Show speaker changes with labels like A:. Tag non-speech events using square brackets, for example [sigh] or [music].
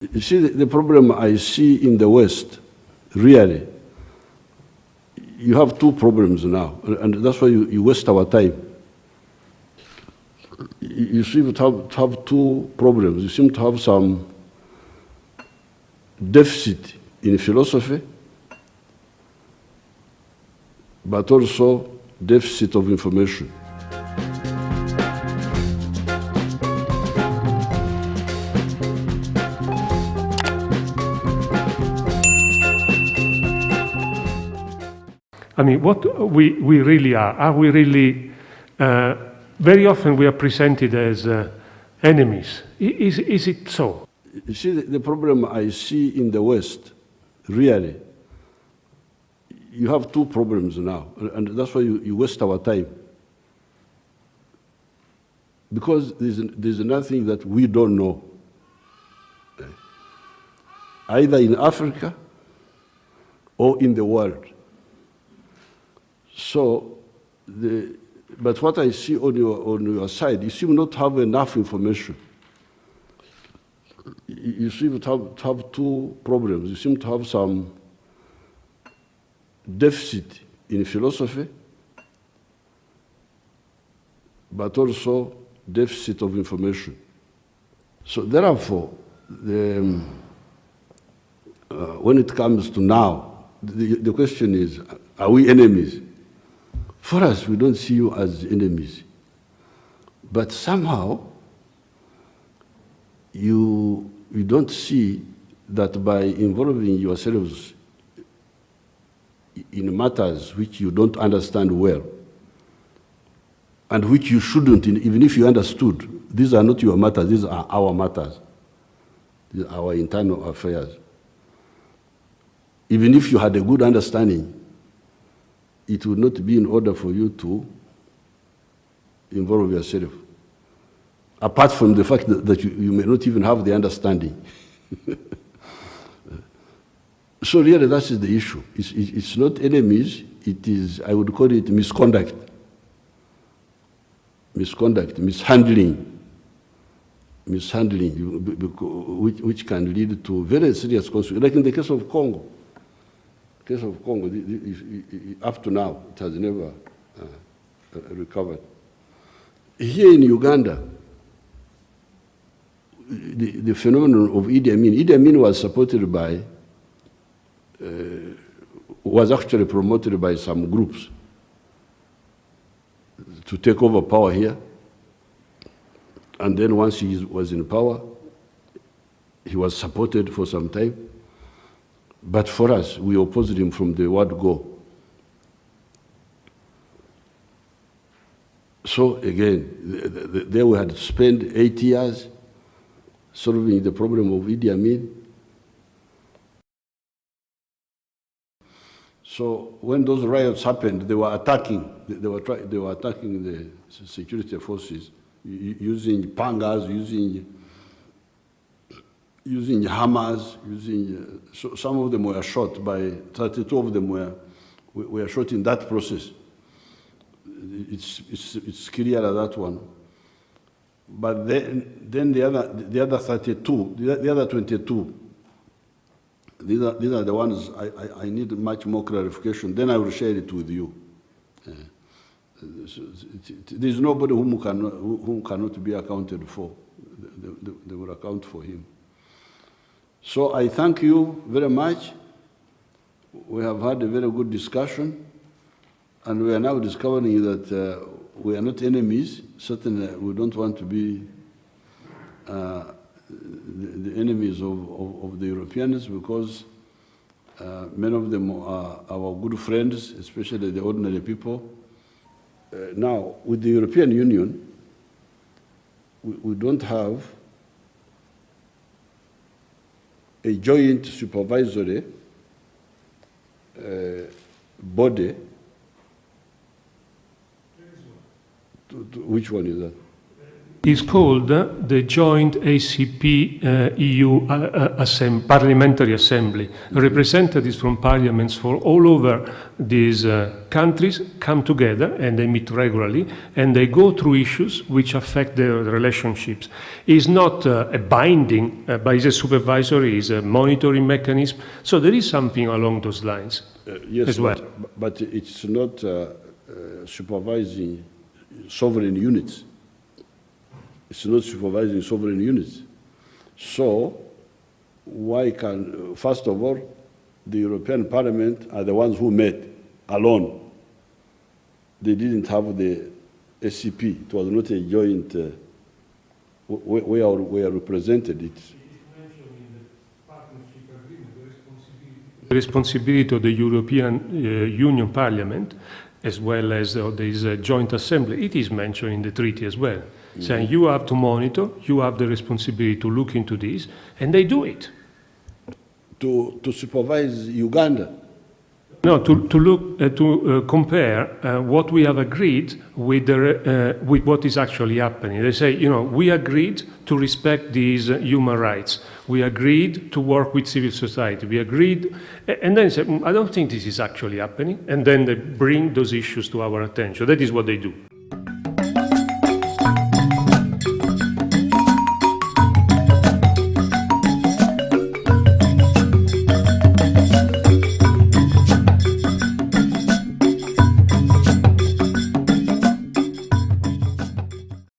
A: You see, the, problem I see in the West, really, you have two problems now, and that's why you, you waste our time. You you seem to have, to have two problems. You seem to have some deficit in philosophy, but also deficit of information.
B: I mean, what we, we really are, are we really, uh, very often we are presented as uh, enemies. Is, is it so?
A: You see, the, problem I see in the West, really, you have two problems now, and that's why you, you waste our time. Because there's, there's nothing that we don't know. Either in Africa or in the world. So, the, but what I see on your, on your side, you seem not have enough information you you seem to have, to have two problems. You seem to have some deficit in philosophy, but also deficit of information. So therefore, the, um, uh, when it comes to now, the, the question is, are we enemies? For us, we don't see you as enemies. But somehow, you, you don't see that by involving yourselves in matters which you don't understand well, and which you shouldn't, even if you understood, these are not your matters, these are our matters. These are our internal affairs. Even if you had a good understanding, it would not be in order for you to involve yourself apart from the fact that, that you, you, may not even have the understanding. [laughs] so really that is the issue. It's, it's not enemies, it is, I would call it misconduct. Misconduct, mishandling, mishandling, which, which can lead to very serious consequences. Like in the case of Congo. Case of Congo, the, up to now, it has never uh, recovered. Here in Uganda, the, the phenomenon of Idi Amin. Idi Amin was supported by, uh, was actually promoted by some groups to take over power here. And then once he was in power, he was supported for some time. But for us, we opposed him from the word go. So again, there we had spent eight years solving the problem of Idi Amin. So when those riots happened, they were attacking, they were, try, they were attacking the security forces using pangas, using, using hammers, using, uh, so some of them were shot by, 32 of them were, were shot in that process. It's, it's, it's clear that one. But then, then the, other, the other 32, the, the other 22, these are, these are the ones I, I, I, need much more clarification. Then I will share it with you. Uh, there's nobody whom, can, whom cannot be accounted for. They, they, they will account for him. So I thank you very much. We have had a very good discussion. And we are now discovering that uh, we are not enemies. Certainly, we don't want to be uh, the, the, enemies of, of, of, the Europeans because uh, many of them are our good friends, especially the ordinary people. Uh, now, with the European Union, we, we don't have a joint supervisory uh, body which one is that?
B: Is called the Joint ACP uh, EU uh, uh, Assemb- Parliamentary Assembly. Representatives from parliaments for all over these uh, countries come together and they meet regularly and they go through issues which affect their relationships. It's not uh, a binding, uh, but it's a supervisory, it's a monitoring mechanism. So there is something along those lines.
A: Yes,
B: as well.
A: but, but it's not supervising sovereign units. It's not supervising sovereign units. So why can, first of all, the European Parliament are the ones who met alone. They didn't have the ACP. It was not a joint, uh, wh- wh- where we are represented. It's,
B: The responsibility of the European uh, Union Parliament, as well as of this uh, joint assembly, it is mentioned in the treaty as well, saying you have to monitor, you have the responsibility to look into this, and they do it.
A: to, to supervise Uganda.
B: No, to, to look, uh, to uh, compare uh, what we have agreed with, the, uh, with what is actually happening. They say, you know, we agreed to respect these uh, human rights. We agreed to work with civil society. We agreed, and then say, "Mm, I don't think this is actually happening. And then they bring those issues to our attention. That is what they do.